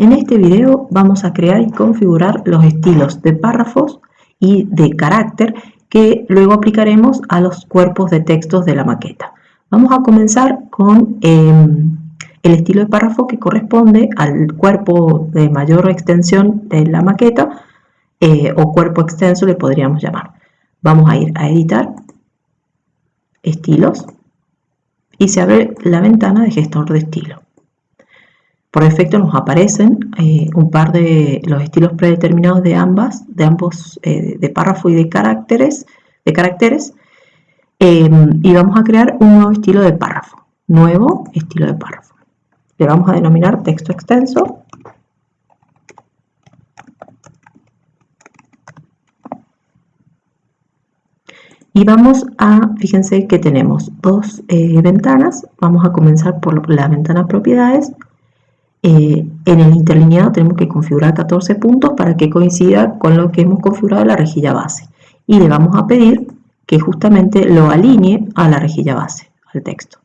En este video vamos a crear y configurar los estilos de párrafos y de carácter que luego aplicaremos a los cuerpos de textos de la maqueta. Vamos a comenzar con em, el estilo de párrafo que corresponde al cuerpo de mayor extensión de la maqueta eh, o cuerpo extenso le podríamos llamar. Vamos a ir a editar, estilos y se abre la ventana de gestor de estilo. Por defecto nos aparecen eh, un par de los estilos predeterminados de ambas, de ambos, eh, de párrafo y de caracteres, de caracteres. Em, y vamos a crear un nuevo estilo de párrafo, nuevo estilo de párrafo. Le vamos a denominar texto extenso. Y vamos a, fíjense que tenemos dos eh, ventanas, vamos a comenzar por la ventana propiedades eh, en el interlineado tenemos que configurar 14 puntos para que coincida con lo que hemos configurado en la rejilla base. Y le vamos a pedir que justamente lo alinee a la rejilla base, al texto.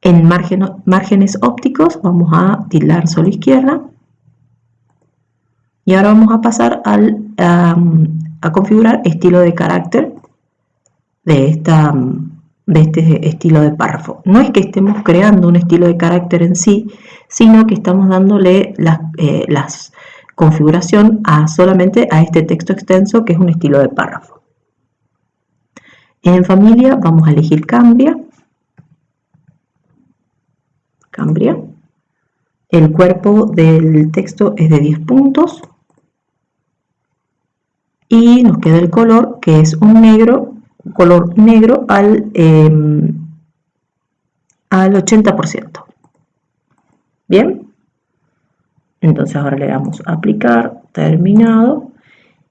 En márgenes ópticos vamos a tildar solo izquierda. Y ahora vamos a pasar al, a configurar estilo de carácter de esta de este estilo de párrafo. No es que estemos creando un estilo de carácter en sí, sino que estamos dándole la eh, configuración a solamente a este texto extenso que es un estilo de párrafo. En familia vamos a elegir cambia. Cambia. El cuerpo del texto es de 10 puntos. Y nos queda el color que es un negro color negro al, em, al 80%. Bien, entonces ahora le damos aplicar, terminado,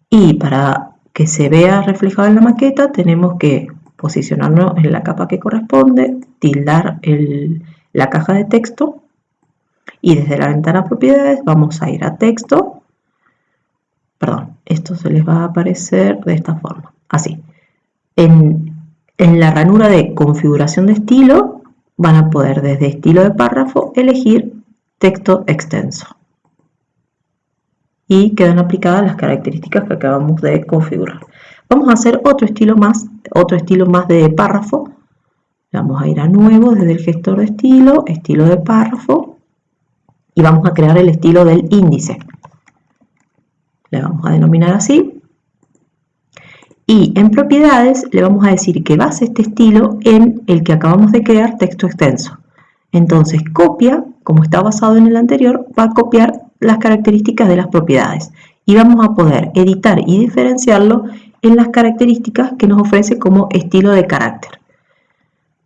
y para que se vea reflejado en la maqueta tenemos que posicionarnos en la capa que corresponde, tildar la caja de texto. Y desde la ventana propiedades vamos a ir a texto, perdón, esto se les va a aparecer de esta forma, así. En, la ranura de configuración de estilo van a poder desde estilo de párrafo elegir texto extenso. Y quedan aplicadas las características que acabamos de configurar. Vamos a hacer otro estilo más, otro estilo más de párrafo. Vamos a ir a nuevo desde el gestor de estilo, estilo de párrafo. Y vamos a crear el estilo del índice. Le vamos a denominar así. Y en propiedades le vamos a decir que base este estilo en el que acabamos de crear texto extenso. Entonces copia, como está basado en el anterior, va a copiar las características de las propiedades. Y vamos a poder editar y diferenciarlo en las características que nos ofrece como estilo de carácter.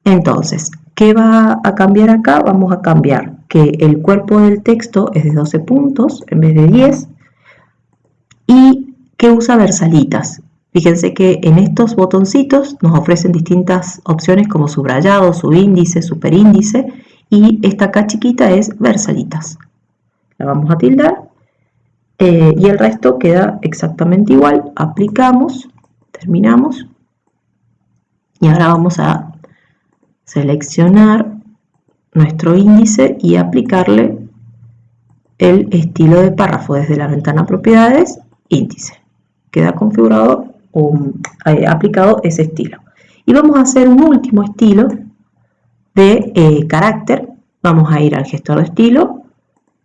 Entonces, ¿qué va a cambiar acá? Vamos a cambiar que el cuerpo del texto es de 12 puntos en vez de 10 y que usa versalitas. Fíjense que en estos botoncitos nos ofrecen distintas opciones como subrayado, subíndice, superíndice y esta acá chiquita es versalitas. La vamos a tildar eh, y el resto queda exactamente igual. Aplicamos, terminamos y ahora vamos a seleccionar nuestro índice y aplicarle el estilo de párrafo desde la ventana propiedades, índice. Queda configurado eh, aplicado ese estilo. Y vamos a hacer un último estilo de eh, carácter. Vamos a ir al gestor de estilo,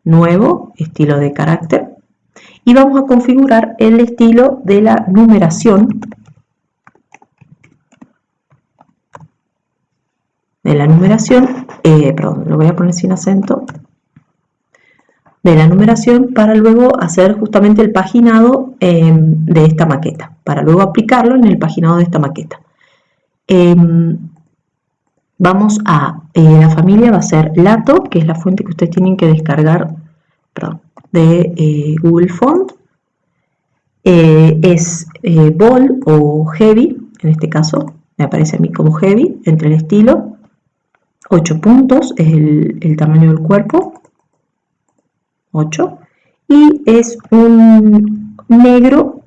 nuevo, estilo de carácter. Y vamos a configurar el estilo de la numeración. De la numeración, eh, perdón, lo voy a poner sin acento, de la numeración para luego hacer justamente el paginado em, de esta maqueta, para luego aplicarlo en el paginado de esta maqueta. Em, vamos a, eh, la familia va a ser Lato, que es la fuente que ustedes tienen que descargar de eh, Google Font. Eh, es Ball o Heavy, en este caso me aparece a mí como Heavy, entre el estilo. 8 puntos es el tamaño del cuerpo 8 y es un negro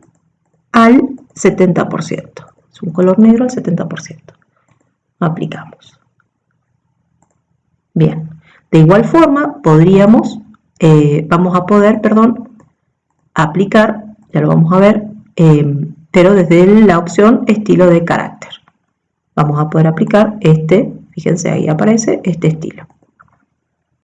al 70%. Es un color negro al 70%. Aplicamos. Bien, de igual forma podríamos eh, vamos a poder, perdón, aplicar, ya lo vamos a ver, em, pero desde la opción estilo de carácter. Vamos a poder aplicar este, fíjense ahí aparece este estilo.